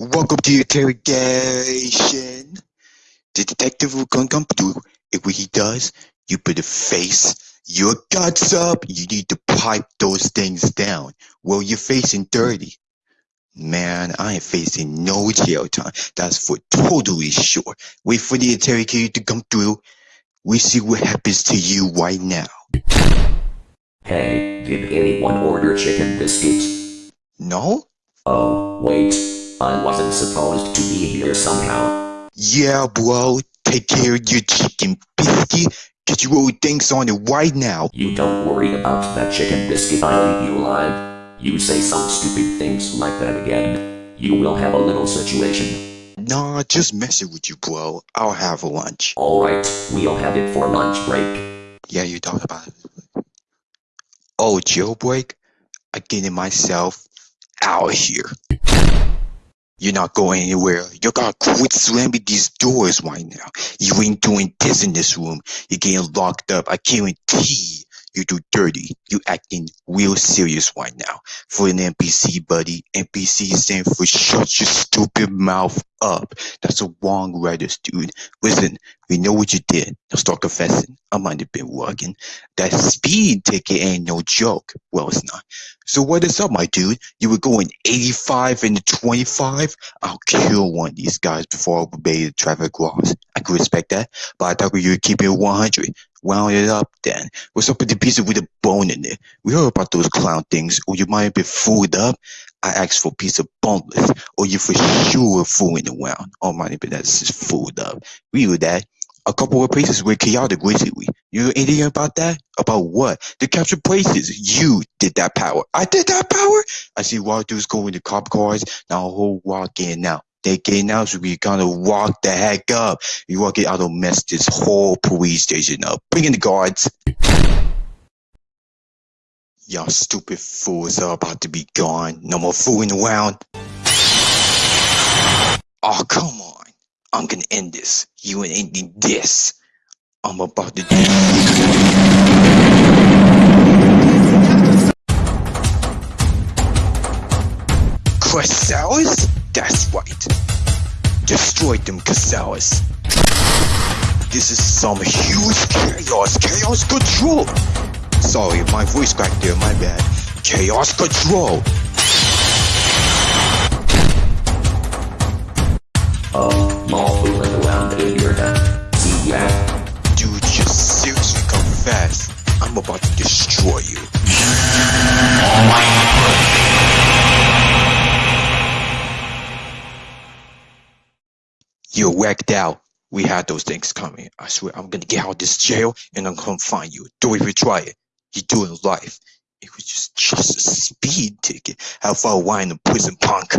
Welcome to interrogation. The detective will come come through. If what he does, you better face your guts up. You need to pipe those things down. Well, you're facing 30. Man, I ain't facing no jail time. That's for totally sure. Wait for the interrogator to come through. We see what happens to you right now. Hey, did anyone order chicken biscuits? No? Oh, wait. I wasn't supposed to be here somehow. Yeah, bro. Take care of your chicken biscuit. Get your old things on it right now. You don't worry about that chicken biscuit, I'll leave you alive. You say some stupid things like that again. You will have a little situation. Nah, just messing with you, bro. I'll have a lunch. Alright, we'll have it for lunch break. Yeah, you talk about it. Oh, jailbreak? I'm getting myself out of here. You're not going anywhere. You gotta quit slamming these doors right now. You ain't doing this in this room. You're getting locked up. I guarantee you do dirty. You acting real serious right now. For an NPC, buddy. NPC stand for shut your stupid mouth up. That's a wrong writers, dude. Listen, we know what you did. Now start confessing. I might have been working. That speed ticket ain't no joke. Well, it's not. So what is up, my dude? You were going 85 into 25? I'll kill one of these guys before I obey the traffic laws. I could respect that, but I thought you were keeping it 100. Wound it up then. What's up with the pizza with a bone in it? We heard about those clown things, or you might been fooled up. I asked for piece of boneless, or you for sure fooling around. Oh, have been that's just fooled up. We knew that. A couple of places were chaotic recently. You know anything about that? About what? The capture places. You did that power. I did that power? I see wild going to cop cars. Now a whole walk in out. They getting out, so we gonna walk the heck up. You walk it out of mess this whole police station up. Bring in the guards. Y'all stupid fools are about to be gone. No more fooling around. Oh, come on. I'm gonna end this. You ain't ending this. I'm about to do Chrysalis? That's right. Destroy them, Chrysalis. This is some huge chaos. Chaos control. Sorry, my voice cracked there, my bad. Chaos control. Oh, more fooling around in your head. Ya. Dude, just seriously confess. I'm about to destroy you. You're whacked out. We had those things coming. I swear I'm gonna get out of this jail and I'm gonna find you. Do it if you try it. You're doing life. It was just just a speed ticket. How far away in the prison punk?